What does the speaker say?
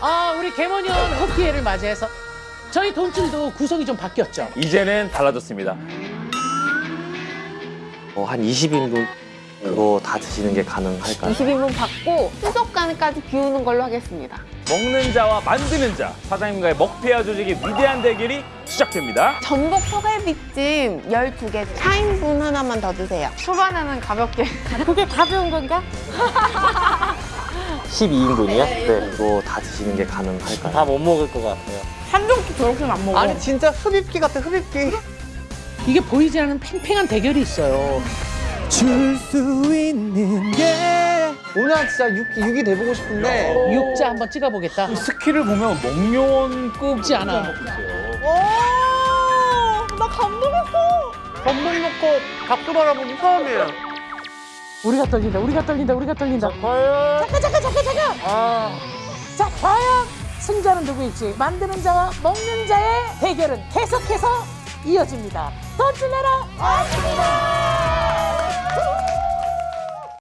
아, 우리 개모년 호피해를 맞이해서 저희 돈줄도 구성이 좀 바뀌었죠. 이제는 달라졌습니다. 어, 한 20인분 그거 다 드시는 게 가능할까요? 20인분 받고 수족관까지 비우는 걸로 하겠습니다. 먹는 자와 만드는 자 사장님과의 먹폐와 조직의 위대한 대결이 시작됩니다. 전복 소갈비찜 12개, 4인분 하나만 더 드세요. 초반에는 가볍게. 그게 가벼운 건가? 12인분이요? 네. 그거 다 드시는 게 가능할까요? 다 못 먹을 것 같아요. 한 종씩 저렇게는 안 먹어. 아니 진짜 흡입기 같아 흡입기. 이게 보이지 않는 팽팽한 대결이 있어요. 줄 수 있는 게 오늘 진짜 육, 육이 돼보고 싶은데 육자 한번 찍어보겠다. 스킬을 보면 먹료원급 없지 않아. 나 감동했어. 전복 넣고 각도 바라보기 처음이에요. 우리가 떨린다, 우리가 떨린다, 우리가 떨린다. 잠깐, 잠깐, 잠깐. 아 자, 과연 승자는 누구일지 만드는 자와 먹는 자의 대결은 계속해서 이어집니다. 던질래라! 왔습니다!